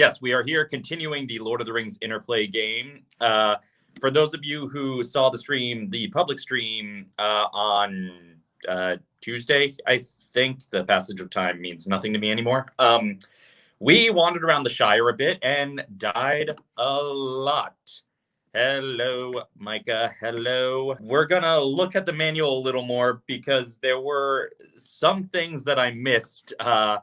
Yes, we are here continuing the Lord of the Rings interplay game. Uh, for those of you who saw the stream, the public stream uh, on uh, Tuesday, I think the passage of time means nothing to me anymore. Um, we wandered around the Shire a bit and died a lot. Hello, Micah. Hello. We're going to look at the manual a little more because there were some things that I missed uh,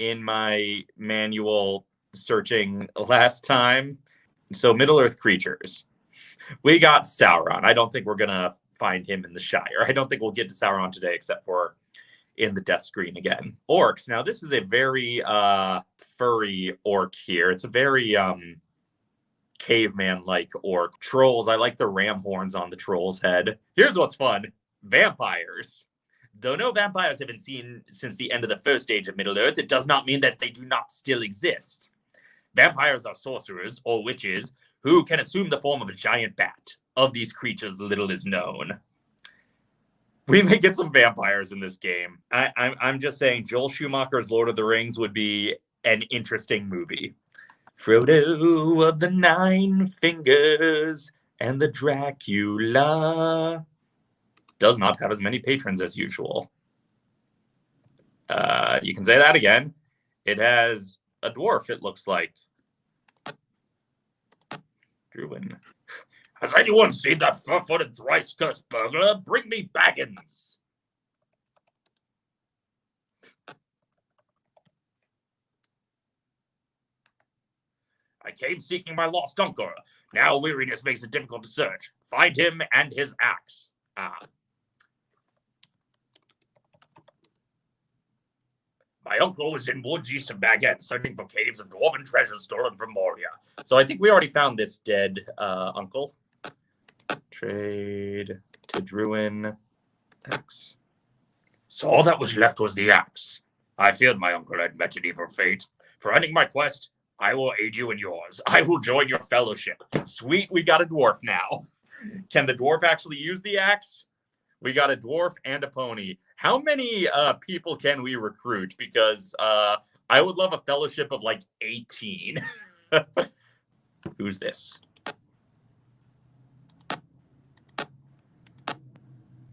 in my manual searching last time. So, Middle Earth creatures. We got Sauron. I don't think we're to find him in the Shire. I don't think we'll get to Sauron today except for in the death screen again. Orcs. Now, this is a very uh, furry orc here. It's a very um, caveman like orc. Trolls. I like the ram horns on the troll's head. Here's what's fun vampires. Though no vampires have been seen since the end of the first age of Middle Earth, it does not mean that they do not still exist. Vampires are sorcerers or witches who can assume the form of a giant bat. Of these creatures, little is known. We may get some vampires in this game. I, I'm, I'm just saying, Joel Schumacher's Lord of the Rings would be an interesting movie. Frodo of the Nine Fingers and the Dracula does not have as many patrons as usual. Uh, you can say that again. It has a dwarf, it looks like. Druin. Has anyone seen that four-footed thrice-cursed burglar? Bring me Baggins! I came seeking my lost uncle. Now weariness makes it difficult to search. Find him and his axe. Ah. My uncle was in woods east of Baguette, searching for caves of dwarven treasures stolen from Moria. So I think we already found this dead uh, uncle. Trade to Druin axe. So all that was left was the axe. I feared my uncle had met an evil fate. For ending my quest, I will aid you in yours. I will join your fellowship. Sweet, we got a dwarf now. Can the dwarf actually use the axe? We got a dwarf and a pony. How many uh, people can we recruit? Because uh, I would love a fellowship of like 18. Who's this?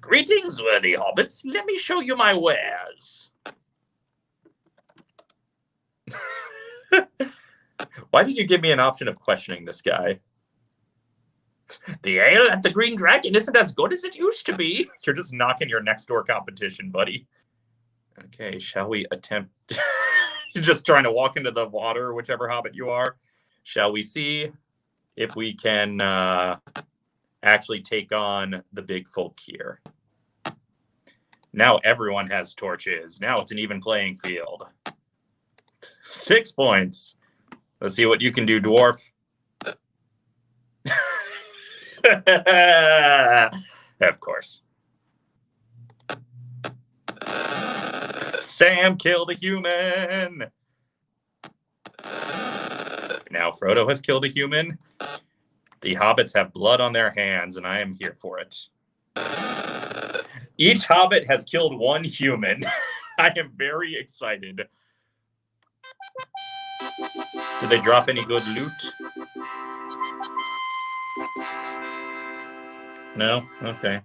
Greetings, worthy hobbits. Let me show you my wares. Why did you give me an option of questioning this guy? The ale at the Green Dragon isn't as good as it used to be. You're just knocking your next door competition, buddy. Okay, shall we attempt? You're just trying to walk into the water, whichever hobbit you are. Shall we see if we can uh, actually take on the big folk here? Now everyone has torches. Now it's an even playing field. Six points. Let's see what you can do, dwarf. of course. Sam killed a human. Now Frodo has killed a human. The hobbits have blood on their hands, and I am here for it. Each hobbit has killed one human. I am very excited. Did they drop any good loot? No? Okay.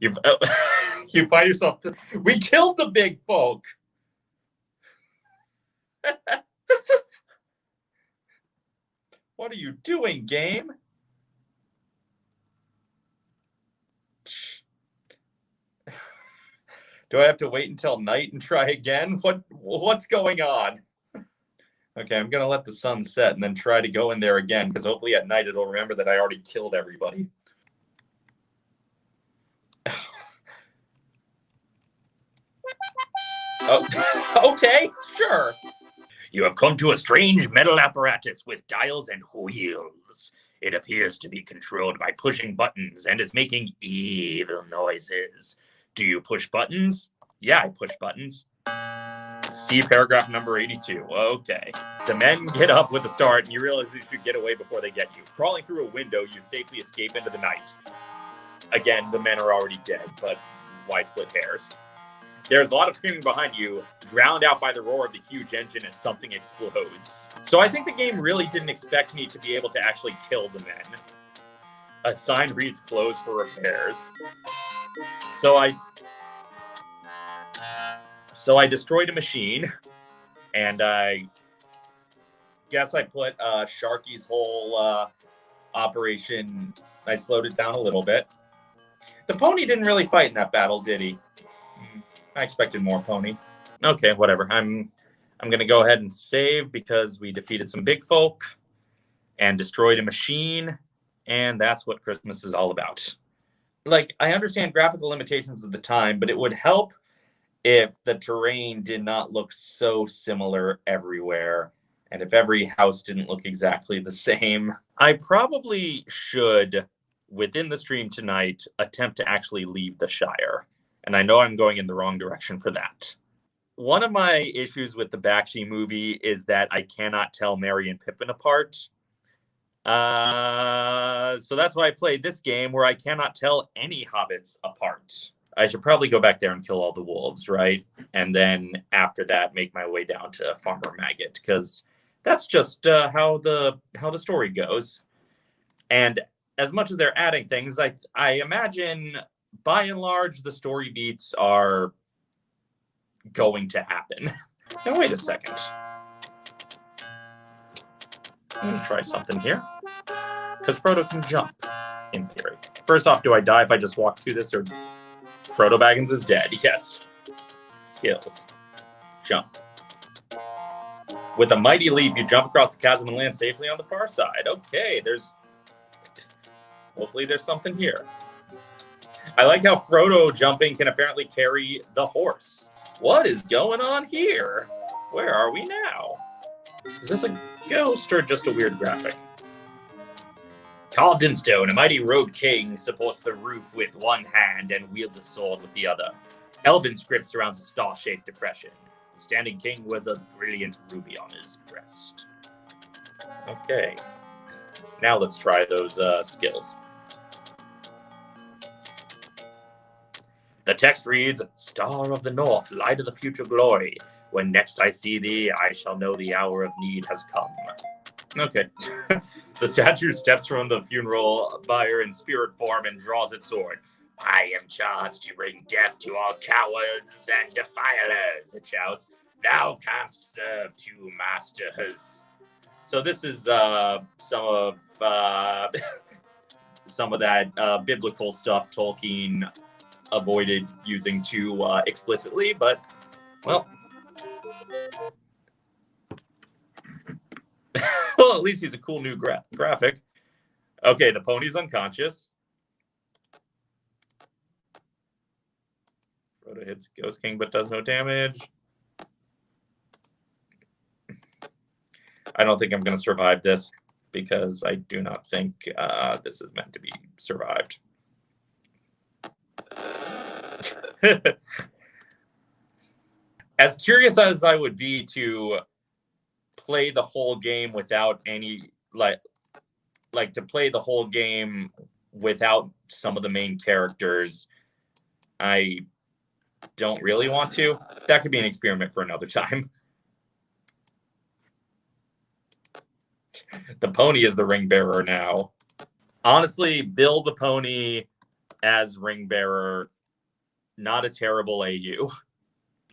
You've uh, you find yourself to, we killed the big folk. what are you doing, game? Do I have to wait until night and try again? What what's going on? Okay, I'm gonna let the sun set and then try to go in there again because hopefully at night it'll remember that I already killed everybody. okay, sure. You have come to a strange metal apparatus with dials and wheels. It appears to be controlled by pushing buttons and is making evil noises. Do you push buttons? Yeah, I push buttons. See paragraph number 82. Okay. The men get up with a start, and you realize you should get away before they get you. Crawling through a window, you safely escape into the night. Again, the men are already dead, but why split hairs? There's a lot of screaming behind you, drowned out by the roar of the huge engine as something explodes. So I think the game really didn't expect me to be able to actually kill the men. A sign reads closed for repairs. So I so I destroyed a machine, and I guess I put uh, Sharky's whole uh, operation. I slowed it down a little bit. The pony didn't really fight in that battle, did he? I expected more pony. Okay, whatever. I'm I'm gonna go ahead and save because we defeated some big folk and destroyed a machine, and that's what Christmas is all about. Like I understand graphical limitations of the time, but it would help if the terrain did not look so similar everywhere and if every house didn't look exactly the same. I probably should within the stream tonight attempt to actually leave the Shire. And I know I'm going in the wrong direction for that. One of my issues with the Bakshi movie is that I cannot tell Merry and Pippin apart. Uh, so that's why I played this game where I cannot tell any hobbits apart. I should probably go back there and kill all the wolves, right? And then after that, make my way down to Farmer Maggot because that's just uh, how the how the story goes. And as much as they're adding things, I I imagine by and large the story beats are going to happen. now wait a second. I'm gonna try something here. Because Frodo can jump, in theory. First off, do I die if I just walk through this, or Frodo Baggins is dead? Yes. Skills. Jump. With a mighty leap, you jump across the chasm and land safely on the far side. Okay, there's Hopefully there's something here. I like how Frodo jumping can apparently carry the horse. What is going on here? Where are we now? Is this a ghost or just a weird graphic? Carved in stone, a mighty robed king supports the roof with one hand and wields a sword with the other. Elven script surrounds a star-shaped depression. The standing king wears a brilliant ruby on his breast. Okay. Now let's try those uh, skills. The text reads, Star of the North, light of the future glory. When next I see thee, I shall know the hour of need has come. Okay. the statue steps from the funeral bier in spirit form and draws its sword. I am charged to bring death to all cowards and defilers, it shouts. Thou canst serve two masters. So this is uh, some of uh, some of that uh, biblical stuff Tolkien avoided using too uh, explicitly, but well. well, at least he's a cool new gra- graphic. Okay, the pony's unconscious. Frodo hits Ghost King but does no damage. I don't think I'm going to survive this because I do not think uh, this is meant to be survived. as curious as I would be to play the whole game without any like like to play the whole game without some of the main characters, I don't really want to. That could be an experiment for another time. the pony is the ring bearer now. Honestly, Bill the pony as ring bearer not a terrible AU.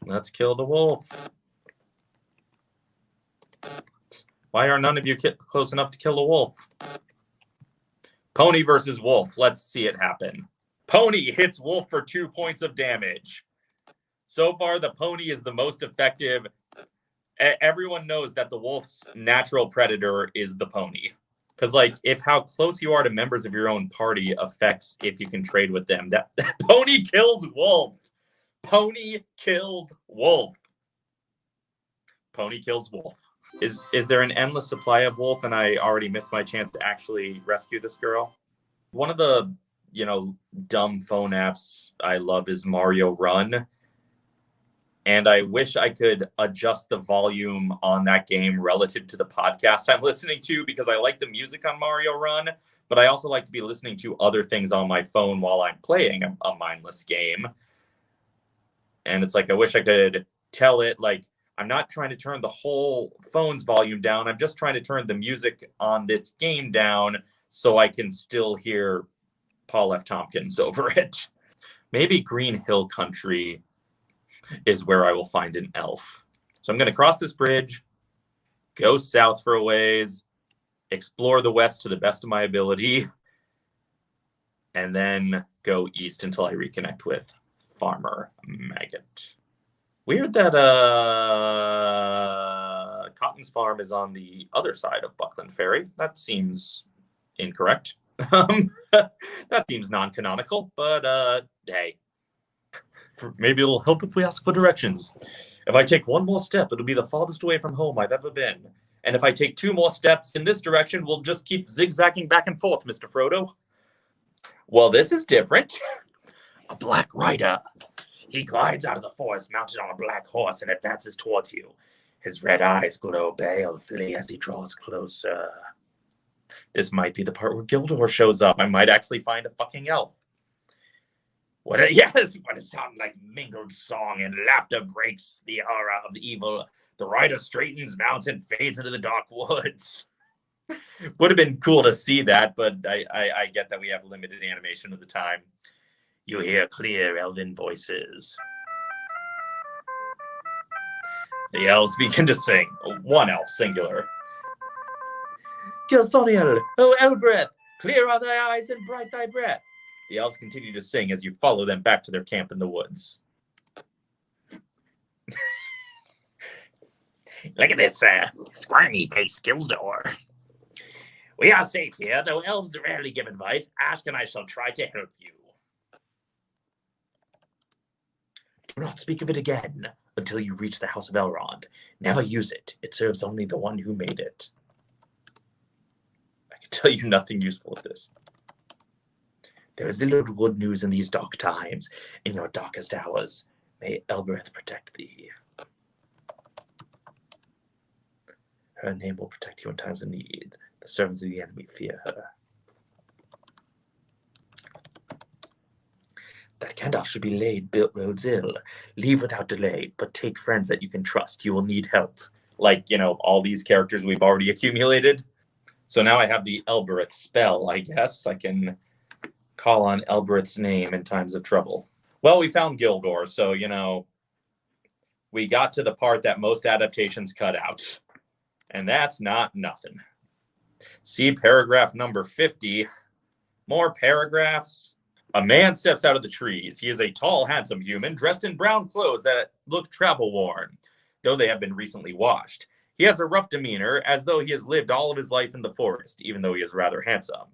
Let's kill the wolf. Why are none of you close enough to kill a wolf? Pony versus wolf. Let's see it happen. Pony hits wolf for two points of damage. So far, the pony is the most effective. Everyone knows that the wolf's natural predator is the pony because like if how close you are to members of your own party affects if you can trade with them. That, that pony kills wolf. Pony kills wolf. Pony kills wolf. Is is there an endless supply of wolf and i already missed my chance to actually rescue this girl? One of the you know dumb phone apps i love is mario run and I wish I could adjust the volume on that game relative to the podcast I'm listening to because I like the music on Mario Run, but I also like to be listening to other things on my phone while I'm playing a, a mindless game. and it's like I wish I could tell it like I'm not trying to turn the whole phone's volume down. I'm just trying to turn the music on this game down so I can still hear Paul F. Tompkins over it. Maybe Green Hill Country is where I will find an elf. So I'm going to cross this bridge, go south for a ways, explore the west to the best of my ability, and then go east until I reconnect with Farmer Maggot. Weird that uh, Cotton's farm is on the other side of Buckland Ferry. That seems incorrect. Um, that seems non-canonical, but uh, hey, maybe it'll help if we ask for directions. If I take one more step, it'll be the farthest away from home I've ever been. And if I take two more steps in this direction, we'll just keep zigzagging back and forth, Mr. Frodo. Well, this is different. A black rider. He glides out of the forest mounted on a black horse and advances towards you. His red eyes glow balefully as he draws closer. This might be the part where Gildor shows up. I might actually find a fucking elf. What a yes, what a sound like mingled song and laughter breaks the aura of the evil. The rider straightens, mounts, and fades into the dark woods. Would have been cool to see that, but I, I, I get that we have limited animation at the time. You hear clear elven voices. The elves begin to sing. One elf, singular. Gilthoniel, O Elbereth, clear are thy eyes and bright thy breath. The elves continue to sing as you follow them back to their camp in the woods. Look at this uh, squirmy faced Gildor. We are safe here, though elves rarely give advice. Ask and I shall try to help you. Do not speak of it again until you reach the House of Elrond. Never use it. It serves only the one who made it I can tell you nothing useful of this. There is little good news in these dark times, in your darkest hours. May Elbereth protect thee. Her name will protect you in times of need. The servants of the enemy fear her. That Gandalf should be laid, built roads ill. Leave without delay, but take friends that you can trust. You will need help. Like, you know, all these characters we've already accumulated. So now I have the Elbereth spell, I guess. I can call on Elbereth's name in times of trouble. Well, we found Gildor, so, you know, we got to the part that most adaptations cut out. And that's not nothing. See paragraph number 50. More paragraphs. A man steps out of the trees. He is a tall, handsome human dressed in brown clothes that look travel worn, though they have been recently washed. He has a rough demeanor, as though he has lived all of his life in the forest, even though he is rather handsome.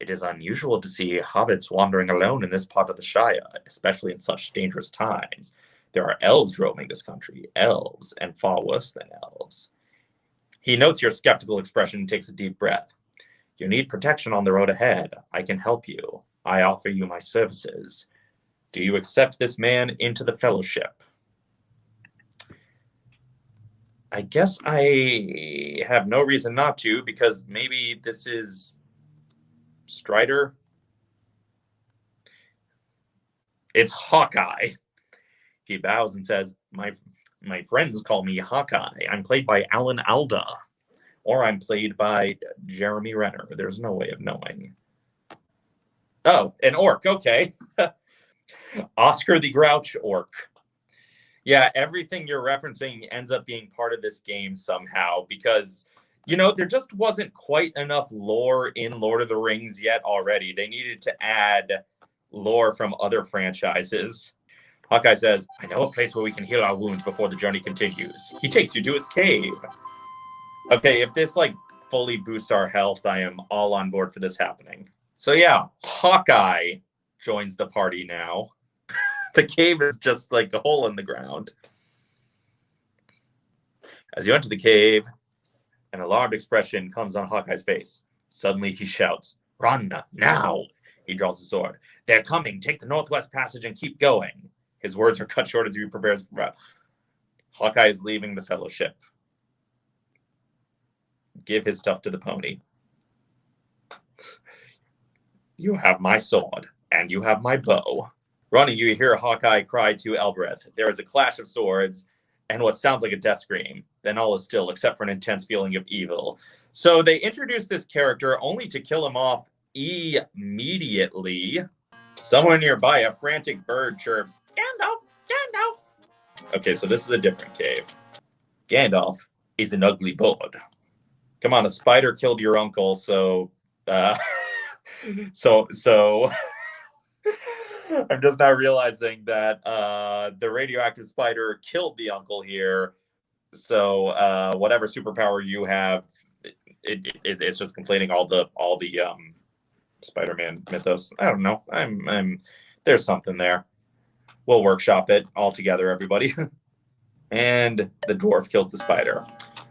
It is unusual to see hobbits wandering alone in this part of the Shire, especially in such dangerous times. There are elves roaming this country, elves, and far worse than elves. He notes your skeptical expression and takes a deep breath. You need protection on the road ahead. I can help you. I offer you my services. Do you accept this man into the fellowship? I guess I have no reason not to because maybe this is Strider. It's Hawkeye. He bows and says, "My my friends call me Hawkeye. I'm played by Alan Alda, or I'm played by Jeremy Renner. There's no way of knowing." Oh, an orc. Okay. Oscar the Grouch orc. Yeah, everything you're referencing ends up being part of this game somehow because you know there just wasn't quite enough lore in Lord of the Rings yet already. They needed to add lore from other franchises. Hawkeye says, I know a place where we can heal our wounds before the journey continues. He takes you to his cave. Okay, if this like fully boosts our health, I am all on board for this happening. So yeah, Hawkeye joins the party now. the cave is just like a hole in the ground. As you enter the cave, an alarmed expression comes on Hawkeye's face. Suddenly he shouts, Run now! He draws his sword. They're coming. Take the Northwest Passage and keep going. His words are cut short as he prepares for breath. Hawkeye is leaving the fellowship. Give his stuff to the pony. You have my sword, and you have my bow. Running, you hear Hawkeye cry to Elbereth. There is a clash of swords and what sounds like a death scream. Then all is still, except for an intense feeling of evil. So they introduce this character only to kill him off immediately. Somewhere nearby, a frantic bird chirps, Gandalf, Gandalf. Okay, so this is a different cave. Gandalf is an ugly bird. Come on, a spider killed your uncle, so, uh, so, so. I'm just now realizing that uh, the radioactive spider killed the uncle here. So uh, whatever superpower you have, it, it, it, it's just completing all the all the um, Spider-Man mythos. I don't know. I'm I'm there's something there. We'll workshop it all together, everybody. and the dwarf kills the spider.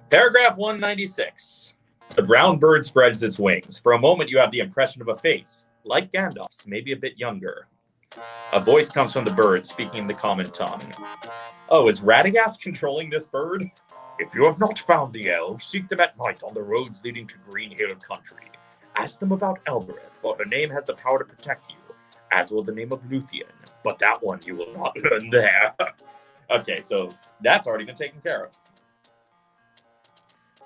Paragraph 196. The brown bird spreads its wings. For a moment, you have the impression of a face, like Gandalf's, maybe a bit younger. A voice comes from the bird, speaking the common tongue. Oh, is Radagast controlling this bird? If you have not found the elves, seek them at night on the roads leading to Green Hill Country. Ask them about Elbereth, for her name has the power to protect you, as will the name of Luthien. But that one you will not learn there. okay, so that's already been taken care of.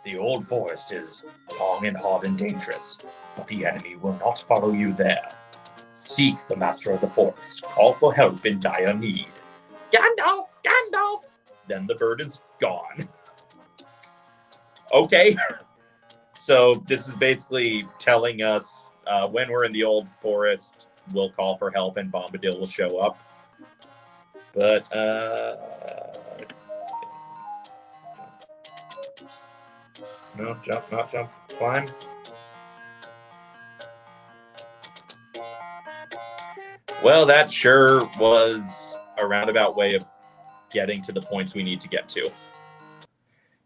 The old forest is long and hard and dangerous, but the enemy will not follow you there. Seek the master of the forest. Call for help in dire need. Gandalf! Gandalf! Then the bird is gone. okay. so this is basically telling us uh, when we're in the old forest, we'll call for help and Bombadil will show up. But, uh... No, jump, not jump, climb. Well, that sure was a roundabout way of getting to the points we need to get to.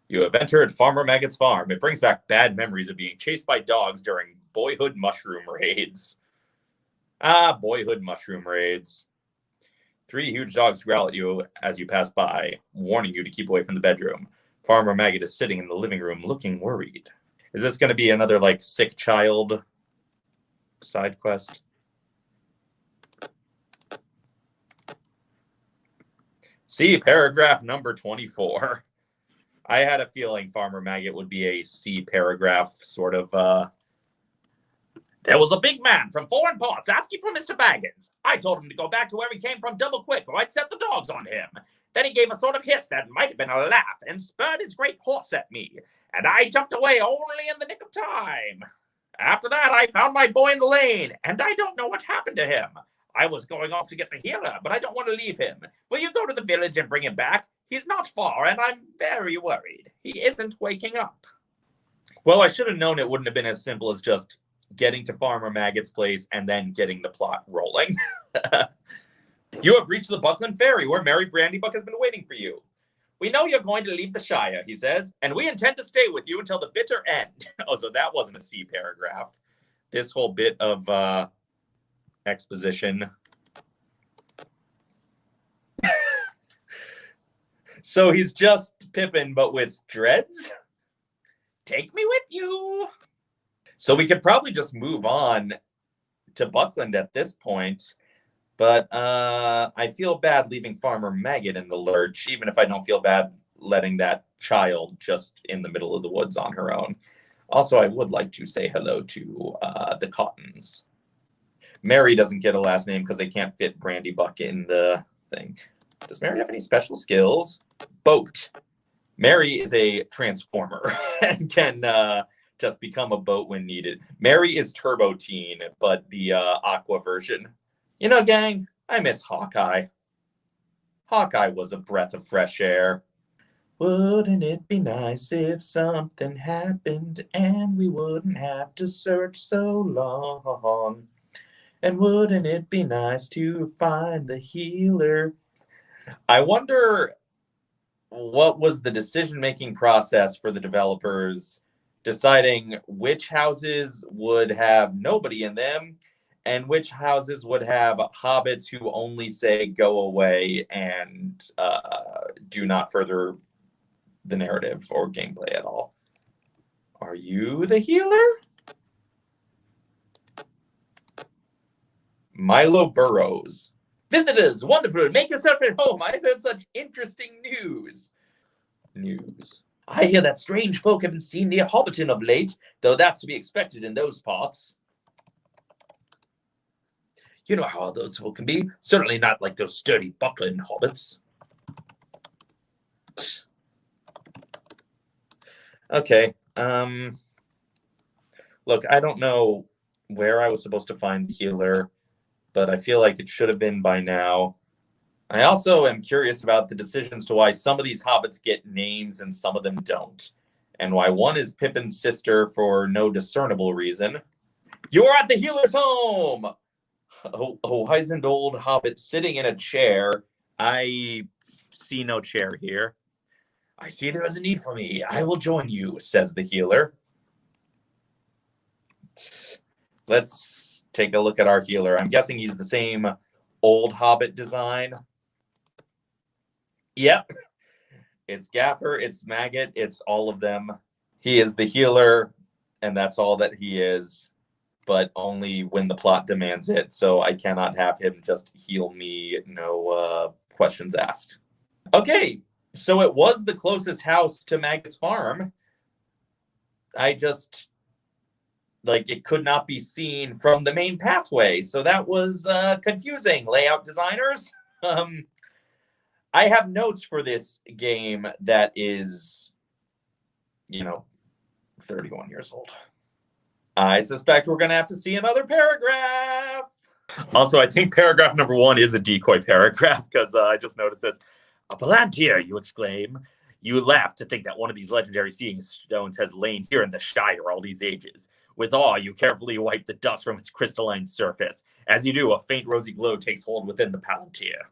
You have entered Farmer Maggot's farm. It brings back bad memories of being chased by dogs during boyhood mushroom raids. Ah, boyhood mushroom raids. Three huge dogs growl at you as you pass by, warning you to keep away from the bedroom. Farmer Maggot is sitting in the living room looking worried. Is this going to be another, like, sick child side quest? See paragraph number 24. I had a feeling Farmer Maggot would be a C paragraph sort of. Uh... There was a big man from foreign parts asking for Mr. Baggins. I told him to go back to where he came from double quick or I'd set the dogs on him. Then he gave a sort of hiss that might have been a laugh and spurred his great horse at me, and I jumped away only in the nick of time. After that, I found my boy in the lane, and I don't know what happened to him. I was going off to get the healer, but I don't want to leave him. Will you go to the village and bring him back? He's not far, and I'm very worried. He isn't waking up. Well, I should have known it wouldn't have been as simple as just getting to Farmer Maggot's place and then getting the plot rolling. you have reached the Buckland Ferry, where Merry Brandybuck has been waiting for you. We know you're going to leave the Shire, he says, and we intend to stay with you until the bitter end. oh, so that wasn't a C paragraph. This whole bit of uh, exposition. so he's just Pippin, but with dreads? Take me with you. So we could probably just move on to Buckland at this point. But uh, I feel bad leaving Farmer Maggot in the lurch, even if I don't feel bad letting that child just in the middle of the woods on her own. Also, I would like to say hello to uh, the Cottons. Merry doesn't get a last name because they can't fit Brandybuck in the thing. Does Merry have any special skills? Boat. Merry is a transformer and can uh, just become a boat when needed. Merry is Turbo Teen, but the uh, Aqua version. You know, gang, I miss Hawkeye. Hawkeye was a breath of fresh air. Wouldn't it be nice if something happened and we wouldn't have to search so long? And wouldn't it be nice to find the healer? I wonder what was the decision making process for the developers deciding which houses would have nobody in them and which houses would have hobbits who only say go away and uh, do not further the narrative or gameplay at all. Are you the healer? Milo Burrows. Visitors, wonderful. Make yourself at home. I've heard such interesting news. News. I hear that strange folk have been seen near Hobbiton of late, though that's to be expected in those parts. You know how those folk can be. Certainly not like those sturdy Buckland hobbits. Okay. Um look, I don't know where I was supposed to find healer, but I feel like it should have been by now. I also am curious about the decisions to why some of these hobbits get names and some of them don't, and why one is Pippin's sister for no discernible reason. You're at the healer's home! A, a wizened old hobbit sitting in a chair. I see no chair here. I see there is a need for me. I will join you, says the healer. Let's take a look at our healer. I'm guessing he's the same old hobbit design. Yep. It's Gaffer, it's Maggot, it's all of them. He is the healer, and that's all that he is, but only when the plot demands it. So I cannot have him just heal me, no uh, questions asked. Okay, so it was the closest house to Maggot's farm. I just like it could not be seen from the main pathway. So that was uh, confusing, layout designers. Um, I have notes for this game that is, you know, 31 years old. I suspect we're going to have to see another paragraph. Also, I think paragraph number one is a decoy paragraph because uh, I just noticed this. A Palantir, you exclaim. You laugh to think that one of these legendary seeing stones has lain here in the Shire all these ages. With awe, you carefully wipe the dust from its crystalline surface. As you do, a faint rosy glow takes hold within the Palantir.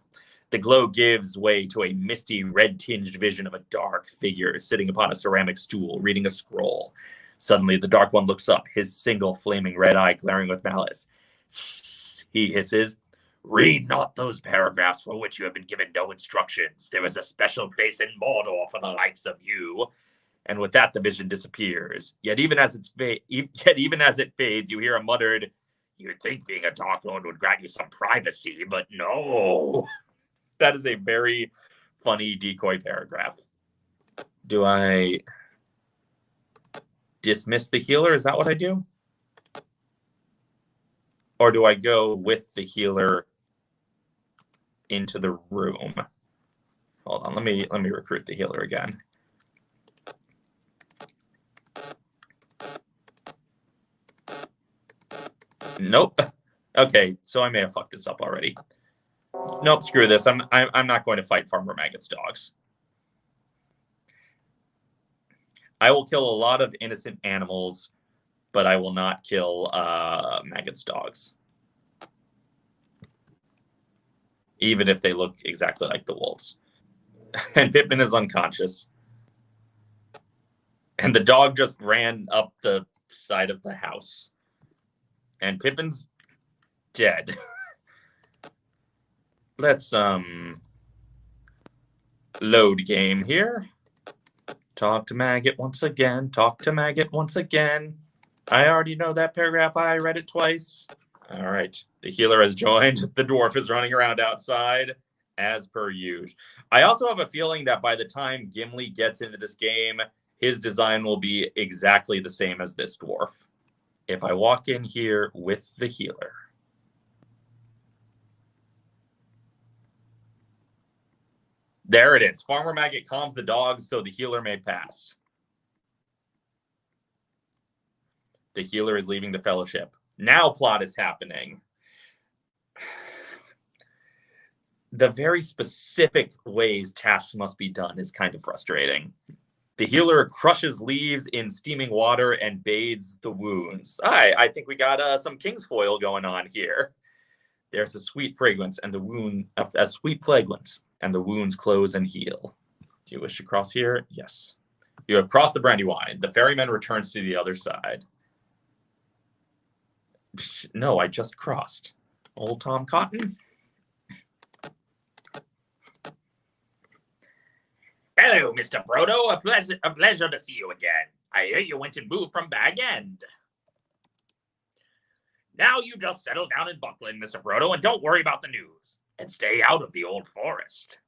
The glow gives way to a misty, red tinged vision of a dark figure sitting upon a ceramic stool, reading a scroll. Suddenly, the Dark One looks up, his single flaming red eye glaring with malice. He hisses, Read not those paragraphs for which you have been given no instructions. There is a special place in Mordor for the likes of you. And with that, the vision disappears. Yet even as it's fa- yet even as it fades, you hear a muttered, "You'd think being a Dark Lord would grant you some privacy, but no." that is a very funny decoy paragraph. Do I dismiss the healer? Is that what I do? Or do I go with the healer into the room? Hold on, let me let me recruit the healer again. Nope. Okay, so I may have fucked this up already. Nope, screw this. I'm I'm, I'm not going to fight Farmer Maggot's dogs. I will kill a lot of innocent animals, but I will not kill uh, Maggot's dogs. Even if they look exactly like the wolves. and Pippin is unconscious. And the dog just ran up the side of the house. And Pippin's dead. let's um load game here. Talk to Maggot once again. Talk to Maggot once again. I already know that paragraph. I read it twice. All right. The healer has joined. The dwarf is running around outside as per usual. I also have a feeling that by the time Gimli gets into this game, his design will be exactly the same as this dwarf. If I walk in here with the healer, There it is. Farmer Maggot calms the dogs so the healer may pass. The healer is leaving the fellowship. Now plot is happening. The very specific ways tasks must be done is kind of frustrating. The healer crushes leaves in steaming water and bathes the wounds. I, I think we got uh, some kingsfoil going on here. There's a sweet fragrance and the wound, a sweet fragrance and the wounds close and heal. Do you wish to cross here? Yes. You have crossed the Brandywine. The ferryman returns to the other side. No, I just crossed. Old Tom Cotton. Hello, Mr. Frodo. A pleasure, a pleasure to see you again. I hear you went and moved from Bag End. Now you just settle down in Buckland, Mr. Frodo, and don't worry about the news. and stay out of the old forest.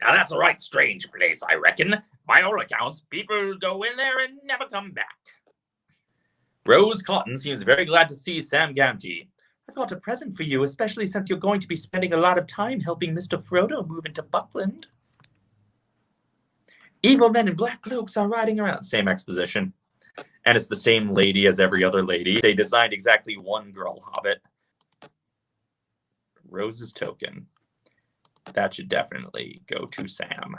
Now that's a right strange place, I reckon. By all accounts, people go in there and never come back. Rose Cotton seems very glad to see Sam Gamgee. I've got a present for you, especially since you're going to be spending a lot of time helping Mr. Frodo move into Buckland. Evil men in black cloaks are riding around. Same exposition. And it's the same lady as every other lady. They designed exactly one girl hobbit. Rose's token. That should definitely go to Sam.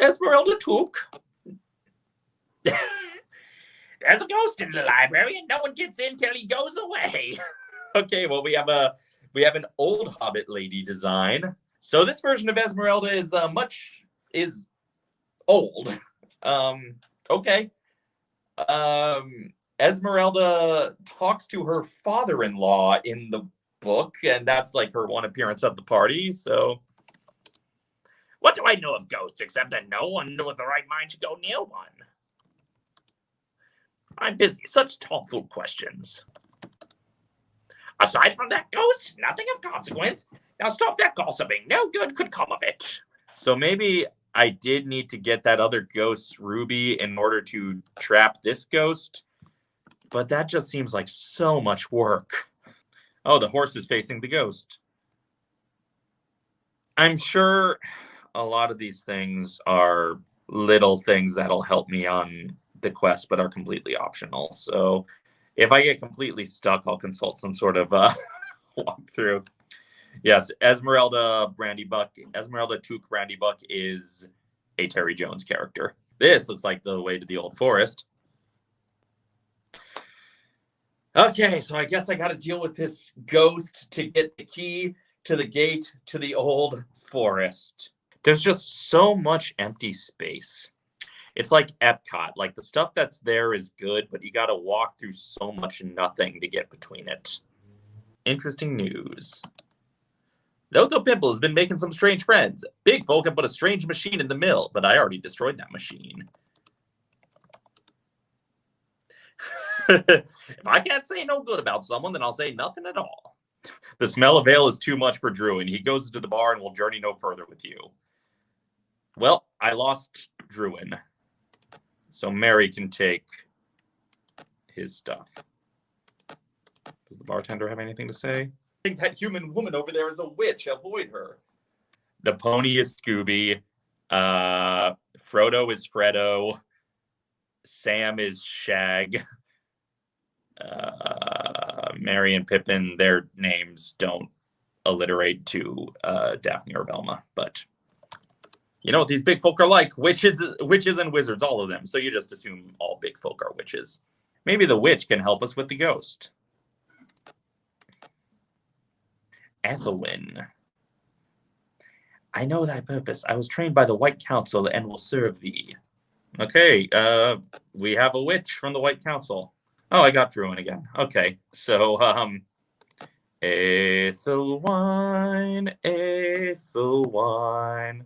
Esmeralda Took. There's a ghost in the library, and no one gets in till he goes away. okay, well we have a we have an old Hobbit lady design. So this version of Esmeralda is uh, much is old. Um, okay. Um, Esmeralda talks to her father-in-law in the book, and that's like her one appearance at the party. So, what do I know of ghosts except that no one with the right mind should go near one? I'm busy. Such thoughtful questions. Aside from that ghost, nothing of consequence. Now stop that gossiping. No good could come of it. So maybe I did need to get that other ghost ruby in order to trap this ghost. But that just seems like so much work. Oh, the horse is facing the ghost. I'm sure a lot of these things are little things that'll help me on the quest, but are completely optional. So if I get completely stuck, I'll consult some sort of uh, walkthrough. Yes, Esmeralda Brandybuck, Esmeralda Took Brandybuck is a Terry Jones character. This looks like the way to the old forest. Okay, so I guess I got to deal with this ghost to get the key to the gate to the old forest. There's just so much empty space. It's like Epcot. Like the stuff that's there is good, but you got to walk through so much nothing to get between it. Interesting news. Lotho Pimple has been making some strange friends. Big Folk have put a strange machine in the mill, but I already destroyed that machine. if I can't say no good about someone, then I'll say nothing at all. The smell of ale is too much for Druin. He goes to the bar and will journey no further with you. Well, I lost Druin. So Merry can take his stuff. Does the bartender have anything to say? I think that human woman over there is a witch. Avoid her. The pony is Scooby. Uh, Frodo is Fredo. Sam is Shag uh, Merry and Pippin, their names don't alliterate to uh, Daphne or Velma, but you know what these big folk are like witches witches and wizards all of them. So you just assume all big folk are witches. Maybe the witch can help us with the ghost. Ethelwyn. I know thy purpose. I was trained by the white council and will serve thee. Okay uh we have a witch from the white council. Oh, I got Druin again. Okay, so um, Ethelwine, Ethelwine.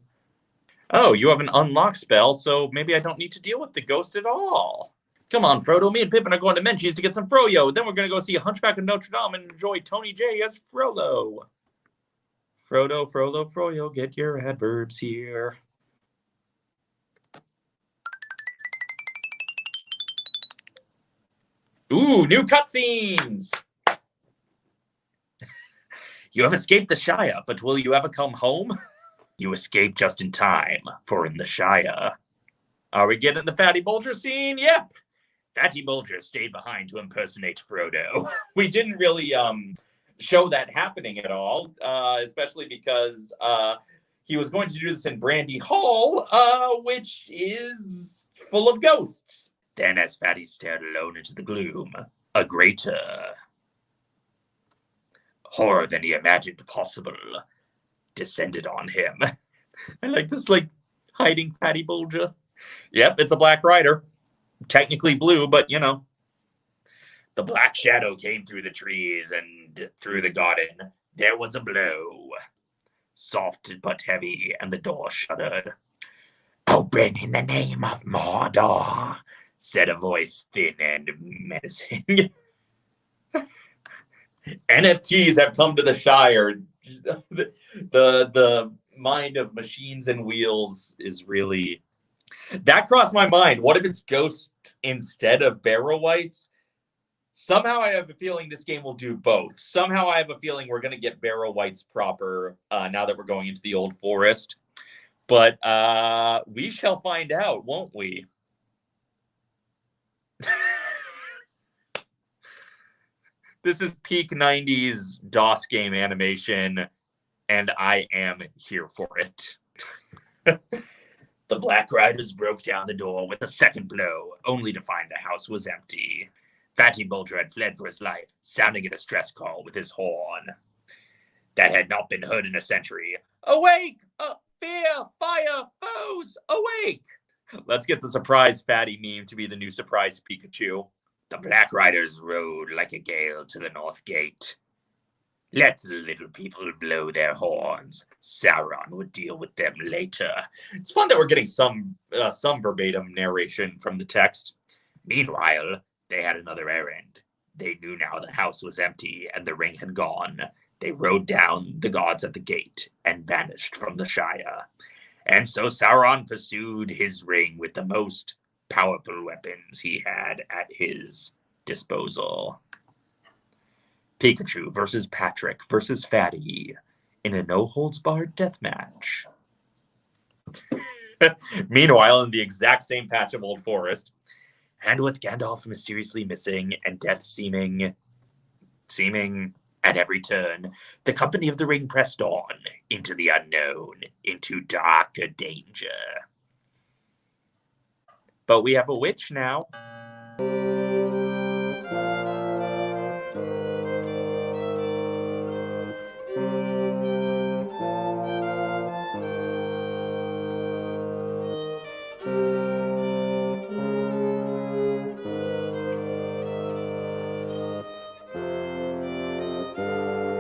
Oh, you have an unlock spell, so maybe I don't need to deal with the ghost at all. Come on, Frodo. Me and Pippin are going to Menchie's to get some Froyo. Then we're going to go see Hunchback of Notre Dame and enjoy Tony Jay as Frollo. Frodo, Frollo, Froyo, get your adverbs here. Ooh, new cutscenes! you have escaped the Shire, but will you ever come home? You escaped just in time, for in the Shire. Are we getting the Fatty Bulger scene? Yep. Fatty Bulger stayed behind to impersonate Frodo. we didn't really um, show that happening at all, uh, especially because uh, he was going to do this in Brandy Hall, uh, which is full of ghosts. Then, as Fatty stared alone into the gloom, a greater horror than he imagined possible descended on him. I like this, like, hiding Fatty Bulger. Yep, it's a Black Rider. Technically blue, but, you know. The black shadow came through the trees and through the garden. There was a blow. Soft but heavy, and the door shuddered. Open in the name of Mordor, said a voice thin and menacing. NFTs have come to the Shire. The, the mind of machines and wheels is really that crossed my mind. What if it's Ghost instead of Barrow wights? Somehow I have a feeling this game will do both. Somehow I have a feeling we're going to get Barrow wights proper uh, now that we're going into the Old Forest. But uh, we shall find out, won't we? this is peak 90s DOS game animation, and I am here for it. the Black Riders broke down the door with a second blow, only to find the house was empty. Fatty Bolger had fled for his life, sounding a distress call with his horn. That had not been heard in a century. Awake! Uh, fear! Fire! Foes! Awake! Let's get the surprise Fatty meme to be the new surprise Pikachu. The Black Riders rode like a gale to the North Gate. Let the little people blow their horns. Sauron would deal with them later. It's fun that we're getting some uh, some verbatim narration from the text. Meanwhile, they had another errand. They knew now the house was empty and the ring had gone. They rode down the gods at the gate and vanished from the Shire. And so Sauron pursued his ring with the most powerful weapons he had at his disposal. Pikachu versus Patrick versus Fatty in a no holds barred death match. Meanwhile, in the exact same patch of Old Forest, and with Gandalf mysteriously missing and death seeming seeming at every turn, the company of the ring pressed on into the unknown, into darker danger. But we have a witch now.